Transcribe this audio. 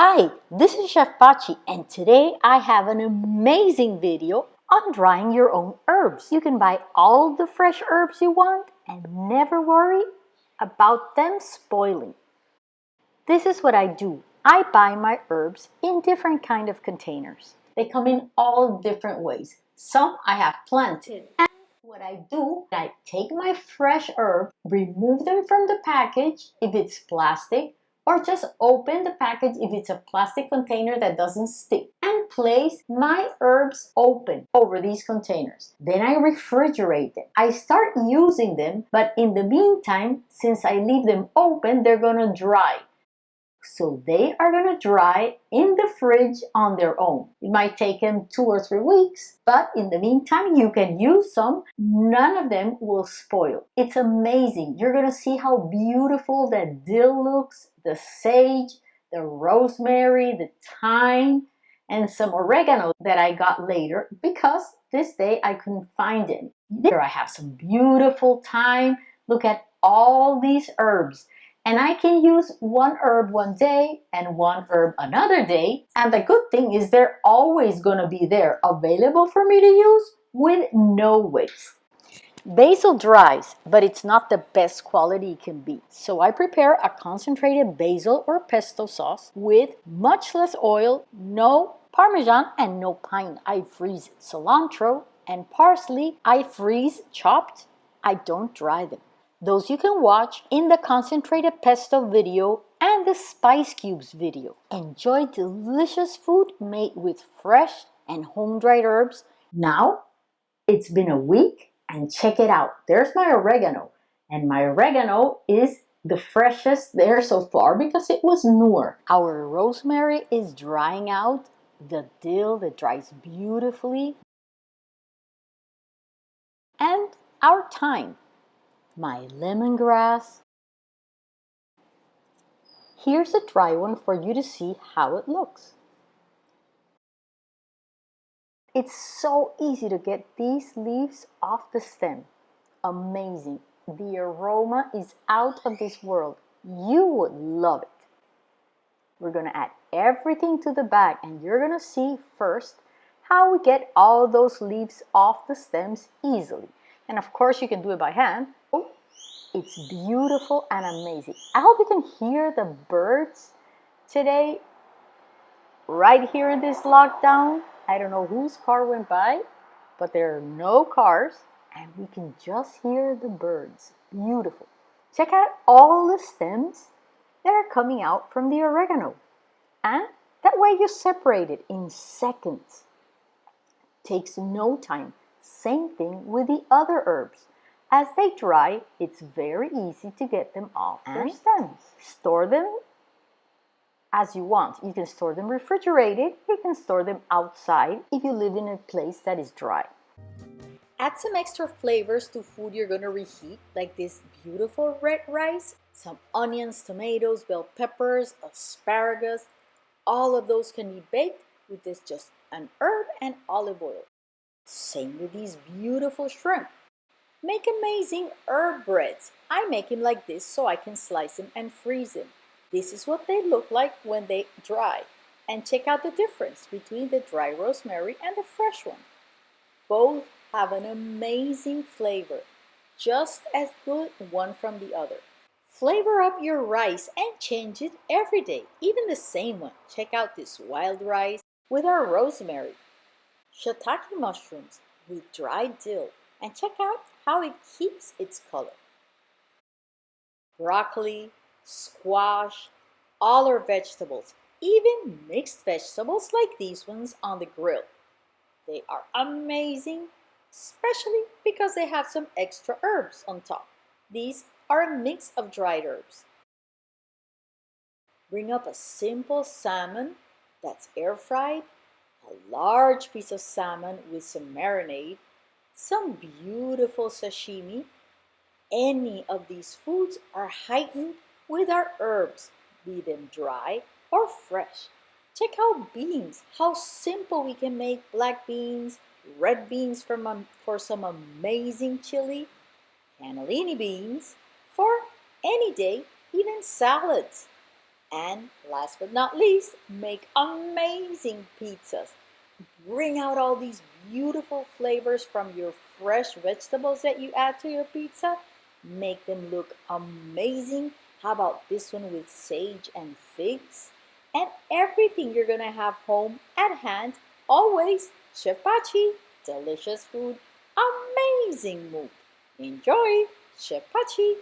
Hi, this is Chef Pachi and today I have an amazing video on drying your own herbs. You can buy all the fresh herbs you want and never worry about them spoiling. This is what I do. I buy my herbs in different kind of containers. They come in all different ways. Some I have planted. And what I do, I take my fresh herb, remove them from the package if it's plastic, or just open the package if it's a plastic container that doesn't stick and place my herbs open over these containers. Then I refrigerate them. I start using them, but in the meantime, since I leave them open, they're gonna dry. So they are going to dry in the fridge on their own. It might take them two or three weeks, but in the meantime, you can use some. None of them will spoil. It's amazing. You're going to see how beautiful that dill looks, the sage, the rosemary, the thyme, and some oregano that I got later because this day I couldn't find any. There I have some beautiful thyme. Look at all these herbs. And I can use one herb one day and one herb another day. And the good thing is they're always going to be there available for me to use with no waste. Basil dries, but it's not the best quality it can be. So I prepare a concentrated basil or pesto sauce with much less oil, no parmesan, and no pine. I freeze cilantro and parsley. I freeze chopped. I don't dry them. Those you can watch in the concentrated pesto video and the spice cubes video. Enjoy delicious food made with fresh and home-dried herbs. Now, it's been a week and check it out. There's my oregano and my oregano is the freshest there so far because it was newer. Our rosemary is drying out. The dill that dries beautifully. And our thyme my lemongrass. Here's a dry one for you to see how it looks. It's so easy to get these leaves off the stem. Amazing. The aroma is out of this world. You would love it. We're going to add everything to the bag and you're going to see first how we get all those leaves off the stems easily. And of course you can do it by hand. Oh, it's beautiful and amazing. I hope you can hear the birds today right here in this lockdown. I don't know whose car went by, but there are no cars and we can just hear the birds. Beautiful. Check out all the stems that are coming out from the oregano. And that way you separate it in seconds. Takes no time. Same thing with the other herbs. As they dry, it's very easy to get them off their stems. Store them as you want. You can store them refrigerated. You can store them outside if you live in a place that is dry. Add some extra flavors to food you're to reheat, like this beautiful red rice, some onions, tomatoes, bell peppers, asparagus. All of those can be baked with this just an herb and olive oil. Same with these beautiful shrimp. Make amazing herb breads. I make them like this so I can slice them and freeze them. This is what they look like when they dry. And check out the difference between the dry rosemary and the fresh one. Both have an amazing flavor, just as good one from the other. Flavor up your rice and change it every day, even the same one. Check out this wild rice with our rosemary shiitake mushrooms with dried dill and check out how it keeps its color. Broccoli, squash, all our vegetables, even mixed vegetables like these ones on the grill. They are amazing, especially because they have some extra herbs on top. These are a mix of dried herbs. Bring up a simple salmon that's air fried a large piece of salmon with some marinade, some beautiful sashimi. Any of these foods are heightened with our herbs, be them dry or fresh. Check out beans, how simple we can make black beans, red beans for, for some amazing chili, cannellini beans for any day, even salads. And last but not least, make amazing pizzas. Bring out all these beautiful flavors from your fresh vegetables that you add to your pizza. Make them look amazing. How about this one with sage and figs? And everything you're gonna have home at hand, always Chef Pachi. Delicious food, amazing mood. Enjoy, Chef Pachi.